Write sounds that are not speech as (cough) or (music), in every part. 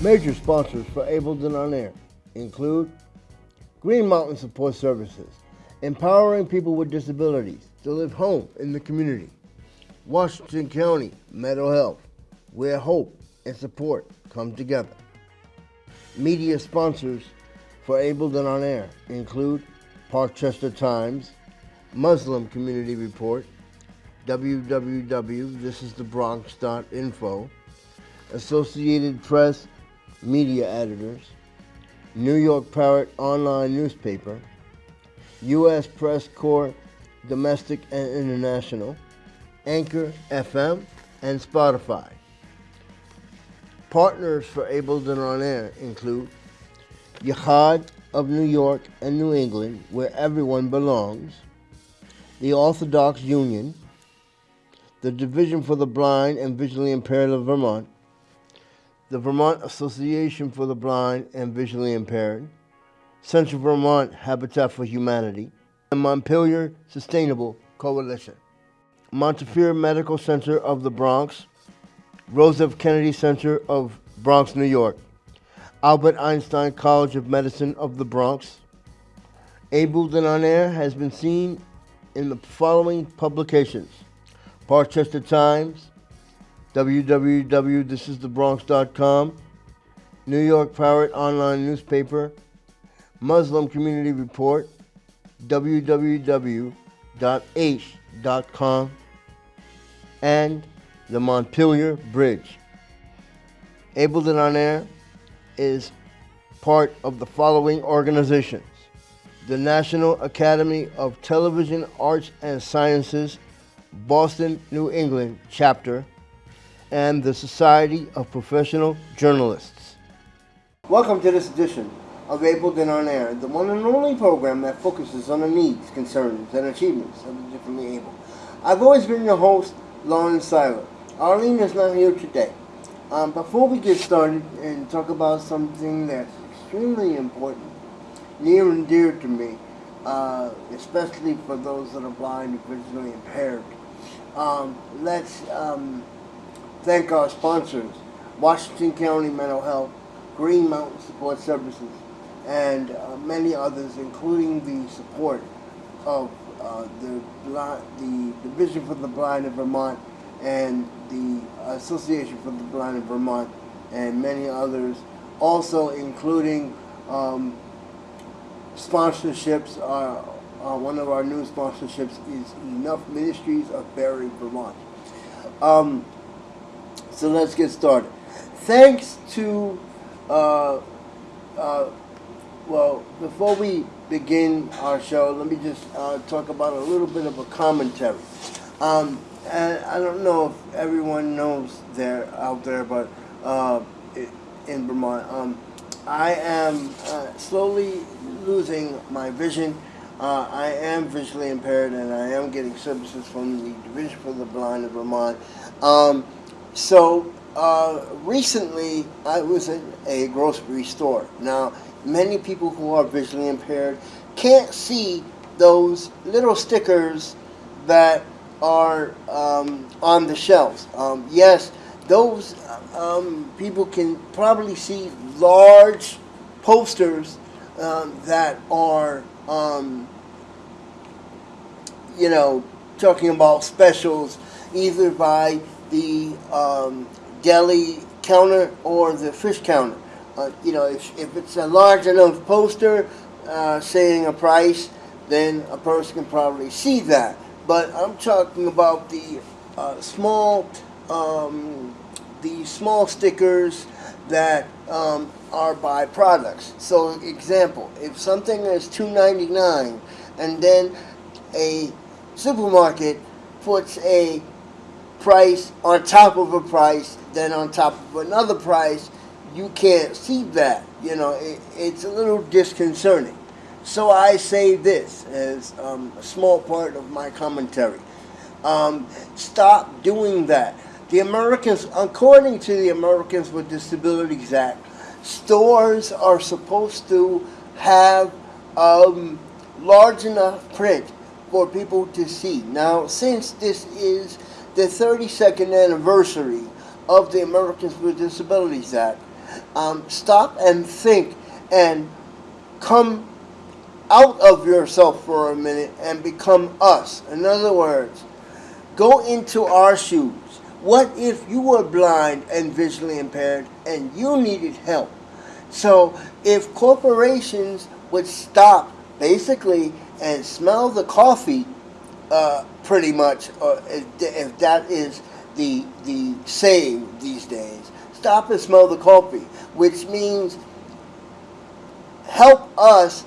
Major sponsors for Ableton On Air include Green Mountain Support Services, empowering people with disabilities to live home in the community. Washington County Mental Health, where hope and support come together. Media sponsors for Ableton On Air include Parkchester Times, Muslim Community Report, www.thisisthebronx.info, Associated Press Media Editors, New York Parrot Online Newspaper, U.S. Press Corps Domestic and International, Anchor FM, and Spotify. Partners for Ableton On Air include Yachad of New York and New England, where everyone belongs, the Orthodox Union, the Division for the Blind and Visually Impaired of Vermont, the Vermont Association for the Blind and Visually Impaired, Central Vermont Habitat for Humanity, and Montpelier Sustainable Coalition. Montefiore Medical Center of the Bronx, Rose F. Kennedy Center of Bronx, New York, Albert Einstein College of Medicine of the Bronx. Ableton On Air has been seen in the following publications Parkchester Times, www.thisisthebronx.com, New York Parrot Online Newspaper, Muslim Community Report, www.aish.com, and the Montpelier Bridge. Ableton On Air is part of the following organizations the National Academy of Television Arts and Sciences, Boston, New England chapter, and the Society of Professional Journalists. Welcome to this edition of Ableton On Air, the one and only program that focuses on the needs, concerns, and achievements of the differently able. I've always been your host, Lawrence Seiler. Arlene is not here today. Um, before we get started and talk about something that's extremely important, near and dear to me, uh, especially for those that are blind and visually impaired, um, let's um, thank our sponsors, Washington County Mental Health, Green Mountain Support Services, and uh, many others, including the support of uh, the, the Division for the Blind of Vermont and the Association for the Blind in Vermont and many others, also including um, sponsorships. Uh, uh, one of our new sponsorships is Enough Ministries of Barre, Vermont. Um, so let's get started. Thanks to, uh, uh well, before we begin our show, let me just uh, talk about a little bit of a commentary. Um, and I don't know if everyone knows there out there, but uh, in Vermont, um, I am uh, slowly losing my vision. Uh, I am visually impaired, and I am getting services from the Division for the Blind of Vermont. Um, so uh, recently, I was in a grocery store. Now, many people who are visually impaired can't see those little stickers that are um, on the shelves. Um, yes, those um, people can probably see large posters um, that are, um, you know, talking about specials either by the um, deli counter or the fish counter. Uh, you know, if, if it's a large enough poster uh, saying a price, then a person can probably see that but I'm talking about the uh, small, um, the small stickers that um, are by products. So, example, if something is $2.99 and then a supermarket puts a price on top of a price, then on top of another price, you can't see that. You know, it, it's a little disconcerting. So I say this as um, a small part of my commentary. Um, stop doing that. The Americans, according to the Americans with Disabilities Act, stores are supposed to have um, large enough print for people to see. Now, since this is the 32nd anniversary of the Americans with Disabilities Act, Um, stop and think and come out of yourself for a minute and become us. In other words, go into our shoes. What if you were blind and visually impaired and you needed help? So if corporations would stop basically and smell the coffee, uh, pretty much, uh, if, that is the the saying these days, stop and smell the coffee, which means help us,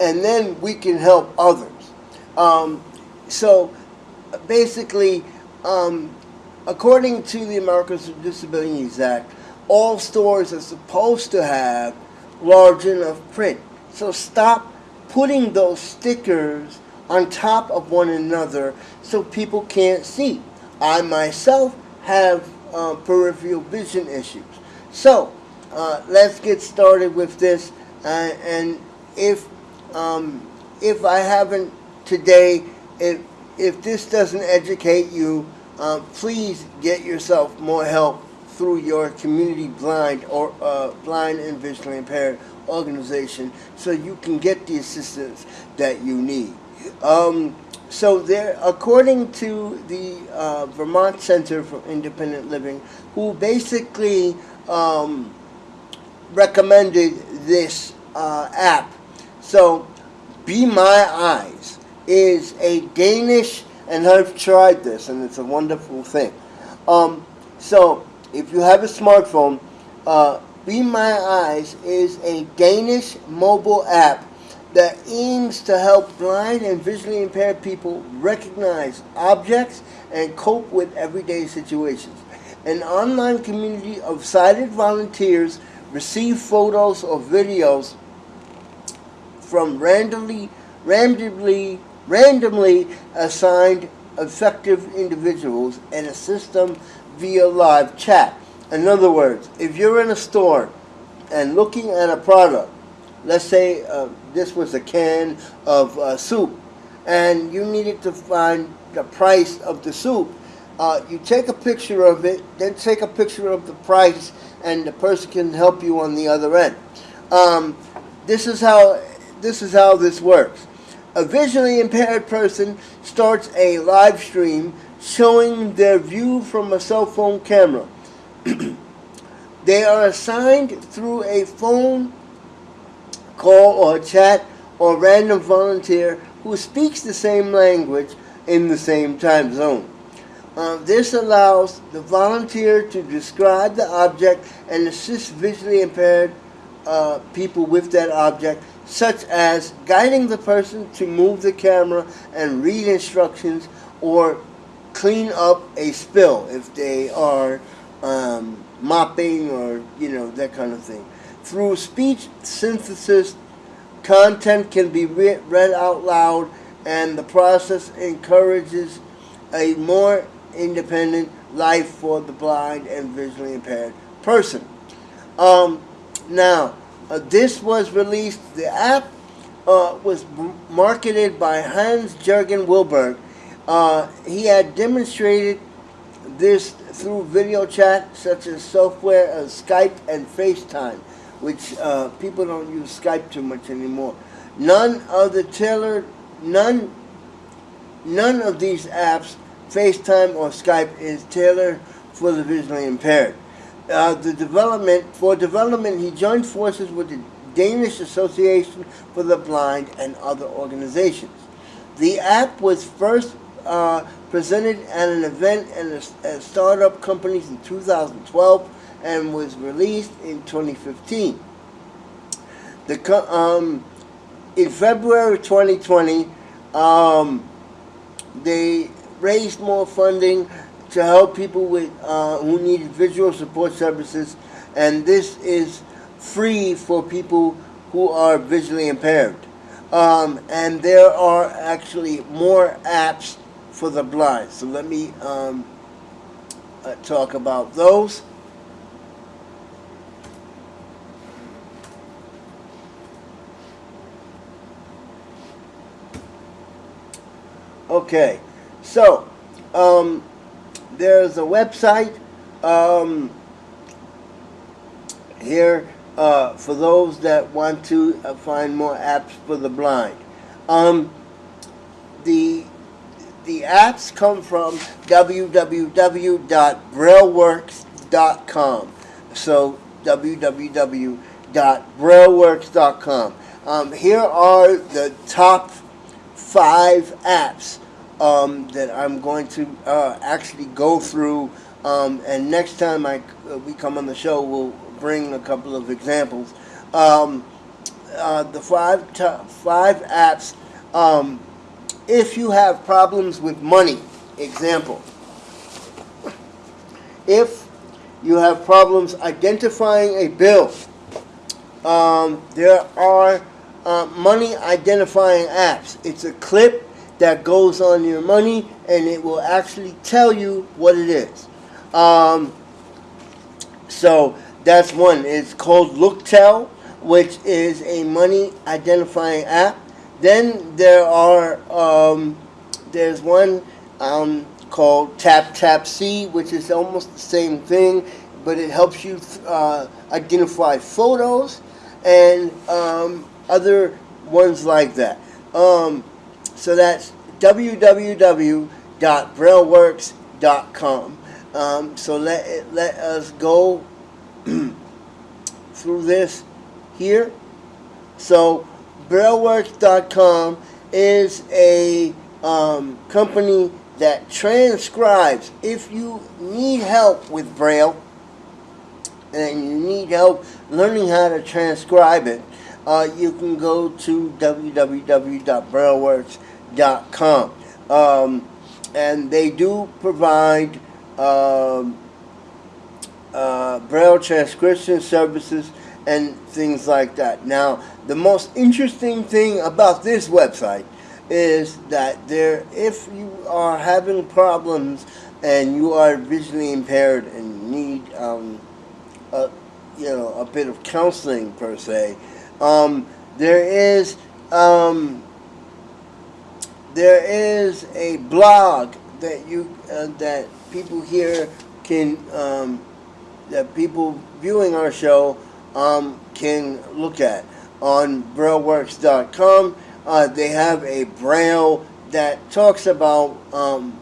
and then we can help others. Um, so basically, um, according to the Americans with Disabilities Act, all stores are supposed to have large enough print. So stop putting those stickers on top of one another so people can't see. I myself have uh, peripheral vision issues. So uh, let's get started with this. Uh, and if um, if I haven't today, if if this doesn't educate you, uh, please get yourself more help through your community blind or uh, blind and visually impaired organization so you can get the assistance that you need. Um, so there, according to the uh, Vermont Center for Independent Living, who basically um, recommended this uh, app, so Be My Eyes is a Danish, and I've tried this, and it's a wonderful thing. Um, so if you have a smartphone, uh, Be My Eyes is a Danish mobile app that aims to help blind and visually impaired people recognize objects and cope with everyday situations. An online community of sighted volunteers receive photos or videos from randomly, randomly, randomly assigned effective individuals and assist them via live chat. In other words, if you're in a store and looking at a product, let's say uh, this was a can of uh, soup, and you needed to find the price of the soup, uh, you take a picture of it, then take a picture of the price, and the person can help you on the other end. Um, this is how this is how this works. A visually impaired person starts a live stream showing their view from a cell phone camera. (clears throat) they are assigned through a phone call or chat or random volunteer who speaks the same language in the same time zone. Uh, this allows the volunteer to describe the object and assist visually impaired uh, people with that object, such as guiding the person to move the camera and read instructions or clean up a spill if they are um, mopping or you know that kind of thing. Through speech synthesis, content can be re read out loud, and the process encourages a more independent life for the blind and visually impaired person. Um, now, uh, this was released. The app uh, was marketed by Hans Jørgen Wiberg uh, he had demonstrated this through video chat such as software as uh, Skype and FaceTime, which uh, people don't use Skype too much anymore. None of the tailored, none, none of these apps, FaceTime or Skype, is tailored for the visually impaired. Uh, the development for development, he joined forces with the Danish Association for the Blind and other organizations. The app was first uh, presented at an event and at startup companies in 2012 and was released in 2015. The um, in February 2020, um, they raised more funding to help people with uh, who needed visual support services, and this is free for people who are visually impaired. Um, and there are actually more apps for the blind. So let me um, uh, talk about those. Okay, so um, there's a website. Um, here uh, for those that want to uh, find more apps for the blind. Um, the the apps come from www.brailleworks.com. So www.brailleworks.com. Um, here are the top five apps um, that I'm going to uh, actually go through. Um, and next time I, uh, we come on the show, we'll bring a couple of examples. Um, uh, the five five apps. Um, if you have problems with money, example. If you have problems identifying a bill, um, there are uh, money identifying apps. It's a clip that goes on your money and it will actually tell you what it is. Um, so that's one. It's called LookTell, which is a money identifying app. Then there are um, there's one um, called TapTapSee, which is almost the same thing, but it helps you uh, identify photos and um, other ones like that. Um, so that's www.brailleworks.com. Um, so let let us go (clears throat) through this here. So BrailleWorks.com is a um, company that transcribes. If you need help with Braille and you need help learning how to transcribe it, uh, you can go to www.brailleworks.com. Um, and they do provide um, uh, Braille transcription services and things like that. Now, the most interesting thing about this website is that there, if you are having problems and you are visually impaired and need, um, a, you know, a bit of counseling per se, um, there is um, there is a blog that you uh, that people here can um, that people viewing our show um, can look at on BrailleWorks.com. Uh, they have a Braille that talks about um,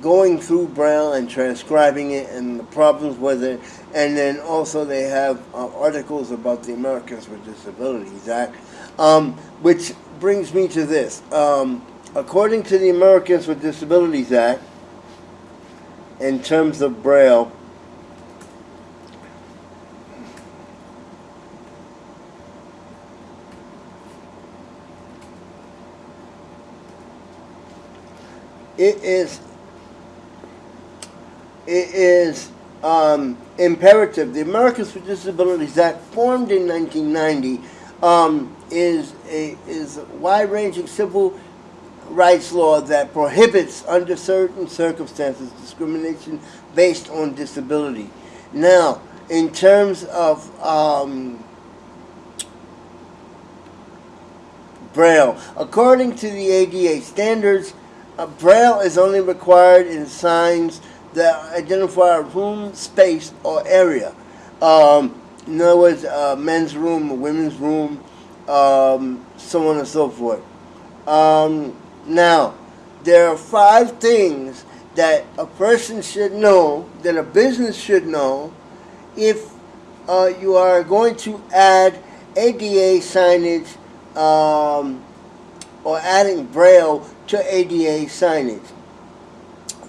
going through Braille and transcribing it and the problems with it. And then also they have uh, articles about the Americans with Disabilities Act, um, which brings me to this. Um, according to the Americans with Disabilities Act, in terms of Braille, it is it is um, imperative. The Americans with Disabilities Act, formed in 1990, um, is a is a wide-ranging civil rights law that prohibits, under certain circumstances, discrimination based on disability. Now, in terms of um, Braille, according to the ADA standards, uh, Braille is only required in signs that identify a room, space, or area. Um, in other words, a men's room, women's room, um, so on and so forth. Um, now, there are five things that a person should know, that a business should know, if uh, you are going to add ADA signage um, or adding Braille to ADA signage.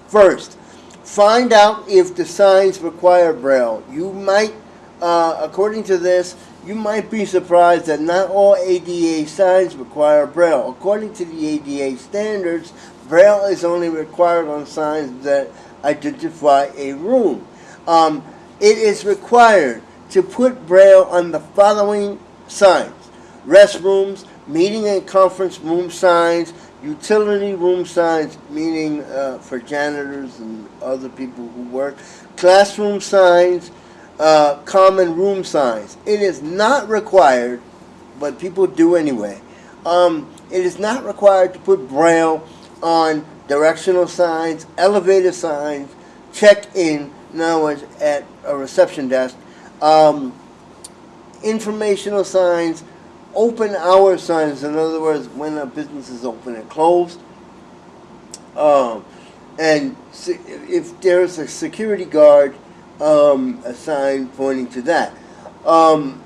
First, find out if the signs require Braille. You might, uh, according to this, you might be surprised that not all ADA signs require Braille. According to the ADA standards, Braille is only required on signs that identify a room. Um, it is required to put Braille on the following signs. Restrooms, meeting and conference room signs, utility room signs, meaning uh, for janitors and other people who work, classroom signs, uh, common room signs. It is not required, but people do anyway. Um, it is not required to put Braille on directional signs, elevator signs, check-in, in other words, at a reception desk, um, informational signs, open hour signs, in other words, when a business is open and closed. Um, and if there's a security guard, um, a sign pointing to that. Um,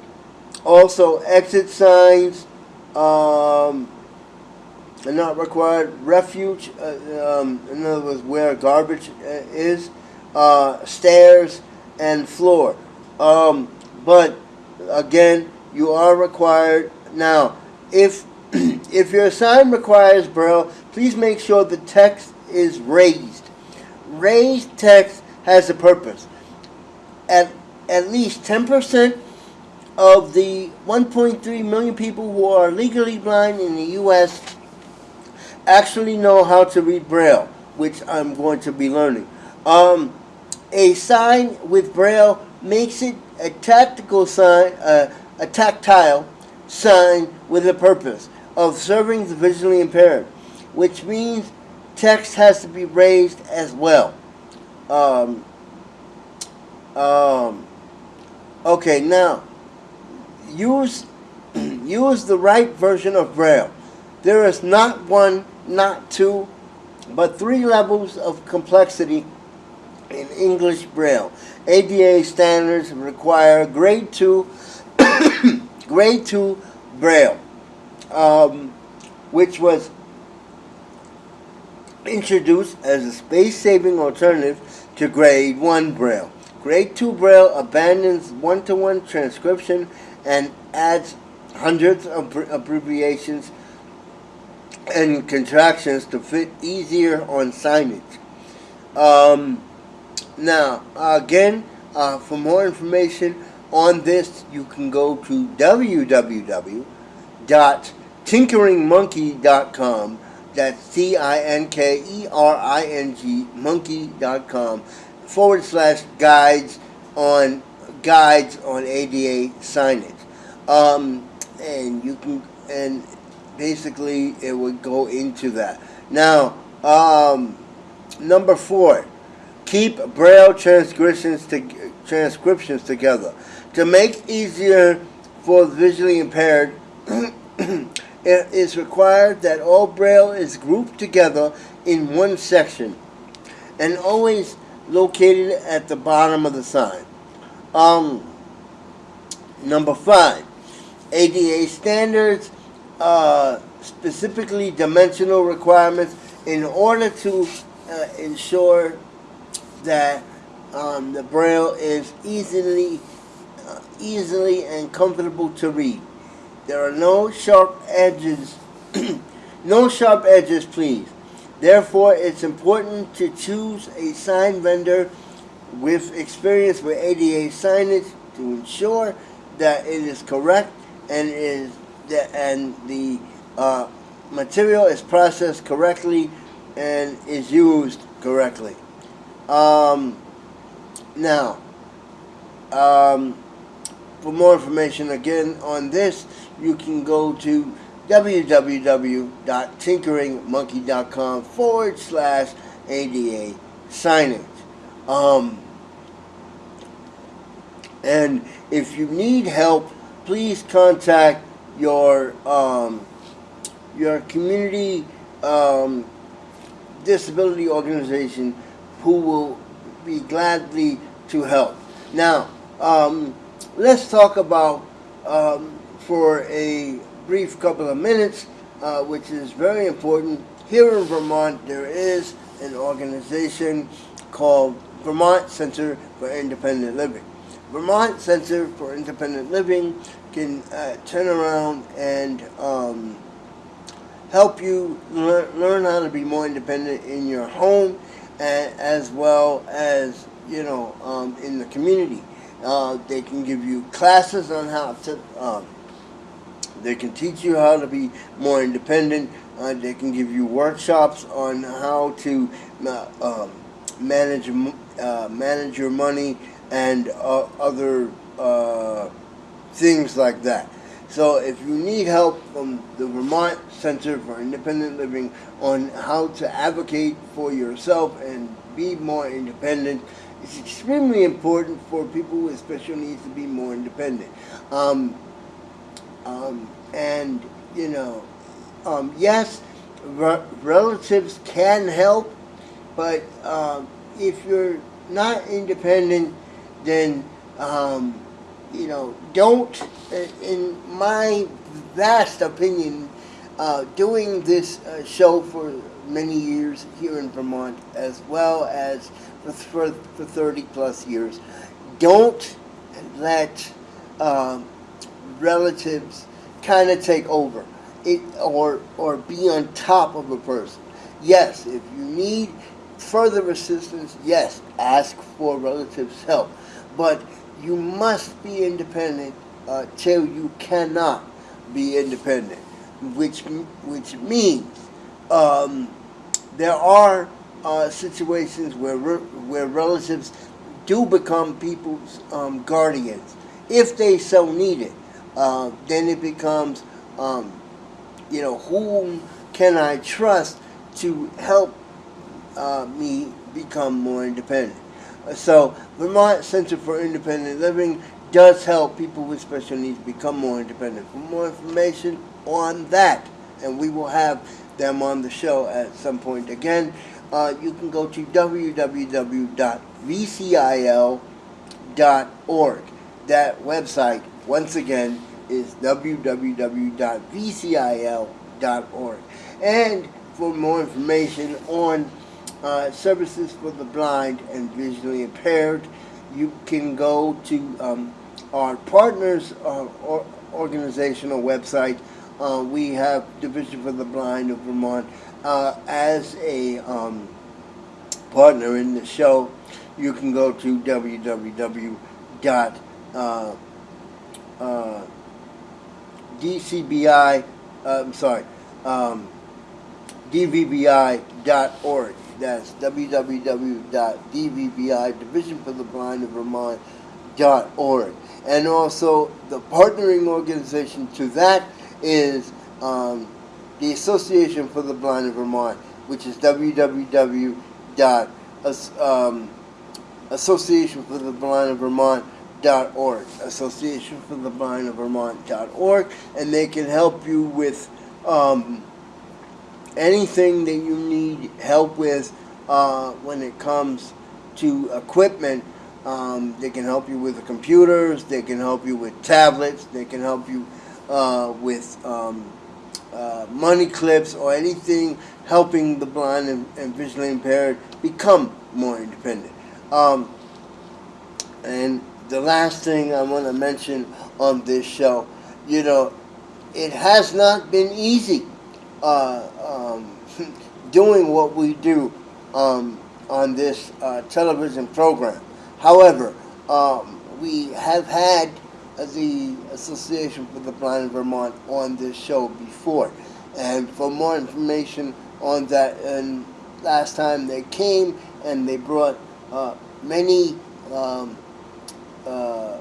also, exit signs um, are not required. Refuge, uh, um, in other words, where garbage uh, is, uh, stairs, and floor. Um, but again, you are required now. If (clears throat) if your sign requires braille, please make sure the text is raised. Raised text has a purpose. At at least ten percent of the 1.3 million people who are legally blind in the U.S. actually know how to read braille, which I'm going to be learning. Um, a sign with braille makes it a tactical sign, uh, a tactile sign with a purpose of serving the visually impaired, which means text has to be raised as well. Um, um, okay, now use (clears throat) use the right version of Braille. There is not one, not two, but three levels of complexity in English Braille. ADA standards require grade two, (coughs) grade two Braille, um, which was introduced as a space-saving alternative to grade one Braille. Grade two Braille abandons one-to-one transcription and adds hundreds of abbreviations and contractions to fit easier on signage. Um, now, again, uh, for more information on this, you can go to www.tinkeringmonkey.com. That's T I N K E R I N G monkey.com forward slash guides on guides on ADA signage. Um, and you can and basically it would go into that. Now, um, number four, keep braille transcriptions to, transcriptions together to make easier for the visually impaired. (clears throat) it is required that all braille is grouped together in one section and always located at the bottom of the sign. Um, number five, ADA standards, uh, specifically dimensional requirements, in order to uh, ensure that um, the braille is easily, easily and comfortable to read. There are no sharp edges, (clears throat) no sharp edges, please. Therefore, it's important to choose a sign vendor with experience with ADA signage to ensure that it is correct and is that and the uh, material is processed correctly and is used correctly. Um, now, um, for more information again on this, you can go to www.tinkeringmonkey.com forward slash ADA signage. Um, and if you need help, please contact your um, your community um, disability organization, who will be gladly to help. Now, um, let's talk about um, for a brief couple of minutes, uh, which is very important. Here in Vermont, there is an organization called Vermont Center for Independent Living. Vermont Center for Independent Living can uh, turn around and um, help you learn, how to be more independent in your home and, as well as you know um, in the community. Uh, they can give you classes on how to. Um, they can teach you how to be more independent. Uh, they can give you workshops on how to um, manage uh, manage your money and uh, other uh, things like that. So if you need help from the Vermont Center for Independent Living on how to advocate for yourself and be more independent it's extremely important for people with special needs to be more independent. Um, um, and, you know, um, yes, re- relatives can help, but um, if you're not independent, then, um, you know, don't, in my vast opinion, uh, doing this uh, show for many years here in Vermont, as well as for, for, for 30 plus years, don't let um, relatives kind of take over. It or or be on top of a person. Yes, if you need further assistance, yes, ask for relatives' help, but you must be independent uh, till you cannot be independent, which which means um, there are uh, situations where re- where relatives do become people's um, guardians if they so need it. Uh, then it becomes, um, you know, whom can I trust to help uh, me become more independent? Uh, so, Vermont Center for Independent Living does help people with special needs become more independent. For more information on that, and we will have them on the show at some point again, uh, you can go to www.vcil.org. That website, once again, is www.vcil.org. And for more information on uh, services for the blind and visually impaired, you can go to um, our partners uh, or organizational website. Uh, we have Division for the Blind of Vermont uh, as a um, partner in the show. You can go to www. Uh, uh, uh, I'm sorry, um, DVBI.org. That's www.dvbi, Division for the Blind of Vermont.org. And also, the partnering organization to that is um, the Association for the Blind of Vermont, which is www. Um, Association for the Blind of Vermont org, Association for the Blind of Vermont.org, and they can help you with um, anything that you need help with uh, when it comes to equipment. Um, they can help you with the computers, they can help you with tablets, they can help you uh, with um, uh, money clips or anything helping the blind and, and visually impaired become more independent. Um, and the last thing I want to mention on this show, you know, it has not been easy uh, um, (laughs) doing what we do um, on this uh, television program. However, um, we have had the Association for the Blind in Vermont on this show before. And for more information on that, and last time they came and they brought uh, many um, uh,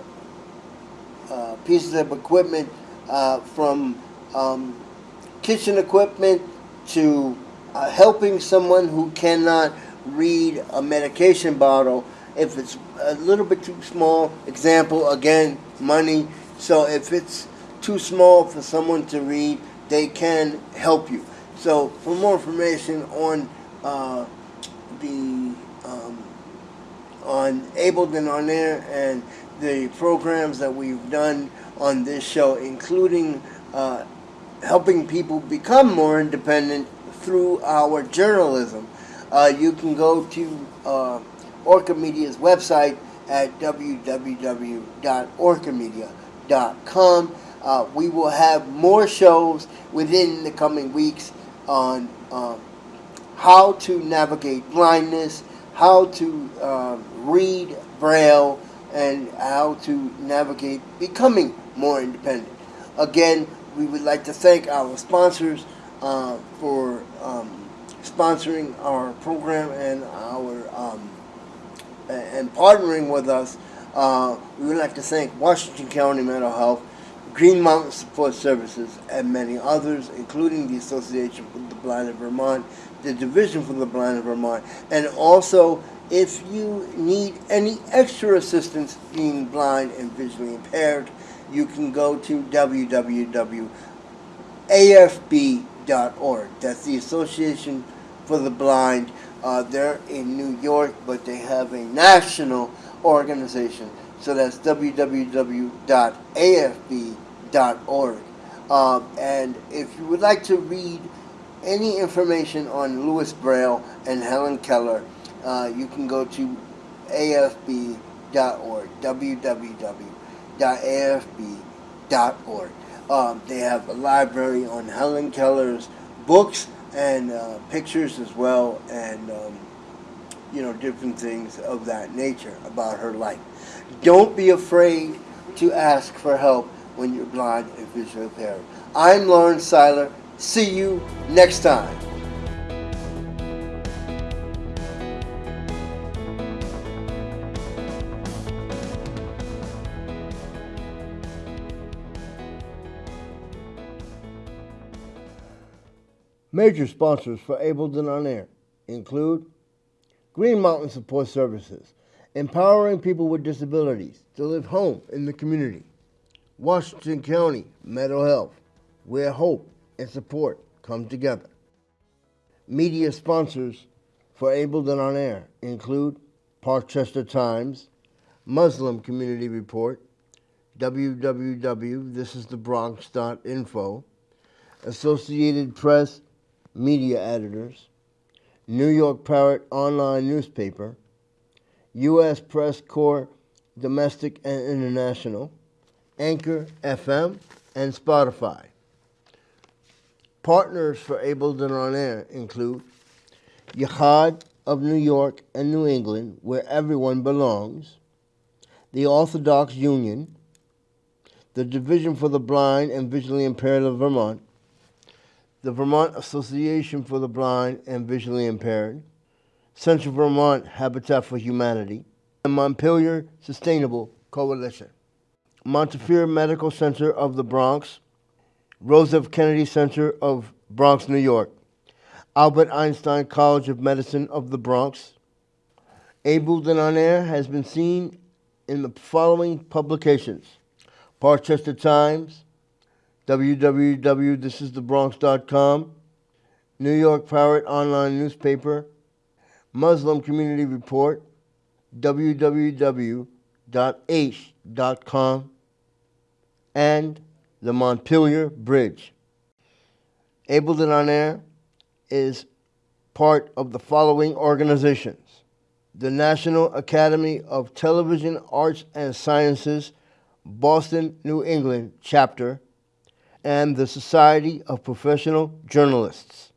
uh, pieces of equipment uh, from um, kitchen equipment to uh, helping someone who cannot read a medication bottle if it's a little bit too small. Example, again, money. So if it's too small for someone to read, they can help you. So for more information on uh, the um, on Ableton on Air and the programs that we've done on this show, including uh, helping people become more independent through our journalism. Uh, you can go to uh, Orca Media's website at www.orcamedia.com. Uh, we will have more shows within the coming weeks on uh, how to navigate blindness, how to uh, read Braille, and how to navigate becoming more independent. Again, we would like to thank our sponsors uh, for um, sponsoring our program and our um, and partnering with us. Uh, we would like to thank Washington County Mental Health, Green Mountain Support Services, and many others, including the Association for the Blind of Vermont, the Division for the Blind of Vermont, and also If you need any extra assistance being blind and visually impaired, you can go to www.afb.org. That's the Association for the Blind. Uh, they're in New York, but they have a national organization. So that's www.afb.org. Uh, and if you would like to read any information on Louis Braille and Helen Keller, uh, you can go to afb.org, www.afb.org. Um, they have a library on Helen Keller's books and uh, pictures as well, and um, you know different things of that nature about her life. Don't be afraid to ask for help when you're blind and visually impaired. I'm Lawrence Seiler. See you next time. Major sponsors for Ableton On Air include Green Mountain Support Services, empowering people with disabilities to live home in the community. Washington County Mental Health, where hope and support come together. Media sponsors for Ableton On Air include Parkchester Times, Muslim Community Report, www.thisisthebronx.info, Associated Press media editors, New York Parrot online newspaper, U.S. Press Corps domestic and international, Anchor FM, and Spotify. Partners for Ableton On Air include Yachad of New York and New England, where everyone belongs, the Orthodox Union, the Division for the Blind and Visually Impaired of Vermont, the Vermont Association for the Blind and Visually Impaired, Central Vermont Habitat for Humanity, and Montpelier Sustainable Coalition. Montefiore Medical Center of the Bronx, Rose F. Kennedy Center of Bronx, New York, Albert Einstein College of Medicine of the Bronx. Ableton On has been seen in the following publications Parkchester Times, www.thisisthebronx.com, New York Pirate online newspaper, Muslim Community Report, www.aish.com, and the Montpelier Bridge. Ableton On Air is part of the following organizations the National Academy of Television Arts and Sciences, Boston, New England chapter and the Society of Professional Journalists.